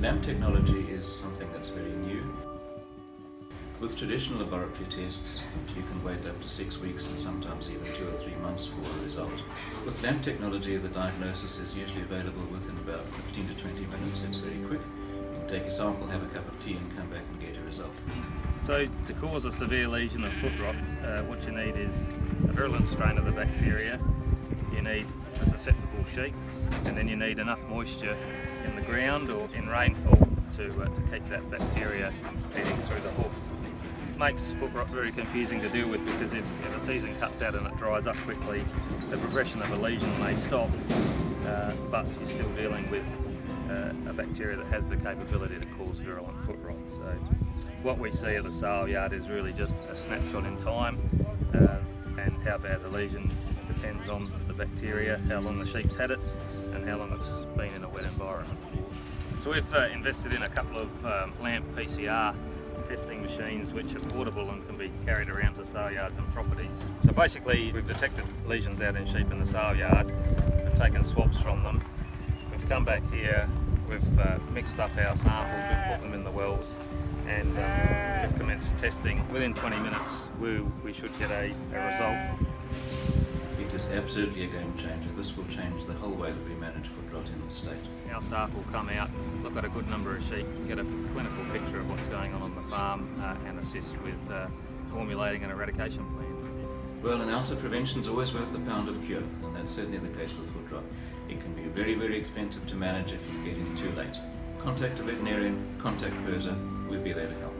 LAMP technology is something that's very new. With traditional laboratory tests, you can wait up to six weeks and sometimes even two or three months for a result. With LAMP technology, the diagnosis is usually available within about 15 to 20 minutes. It's very quick. You can take a sample, have a cup of tea and come back and get a result. So to cause a severe lesion of foot rot, uh, what you need is a virulent strain of the bacteria, you need a susceptible sheep, and then you need enough moisture in the ground or in rainfall to, uh, to keep that bacteria heading through the hoof. It makes foot rot very confusing to deal with because if, if a season cuts out and it dries up quickly, the progression of a lesion may stop, uh, but you're still dealing with uh, a bacteria that has the capability to cause virulent foot rot. So what we see at the sale yard is really just a snapshot in time uh, and how bad the lesion depends on the bacteria, how long the sheep's had it and how long it's been in a wet environment. So we've uh, invested in a couple of um, LAMP PCR testing machines which are portable and can be carried around to sale yards and properties. So basically we've detected lesions out in sheep in the sale yard, we've taken swabs from them, we've come back here, we've uh, mixed up our samples, we've put them in the wells and um, we've commenced testing. Within 20 minutes we, we should get a, a result. Absolutely a game changer. This will change the whole way that we manage foot rot in the state. Our staff will come out, look at a good number of sheep, get a clinical picture of what's going on on the farm uh, and assist with uh, formulating an eradication plan. Well, an ounce of prevention is always worth a pound of cure, and that's certainly the case with foot rot. It can be very, very expensive to manage if you get in too late. Contact a veterinarian, contact PIRSA, we'll be there to help.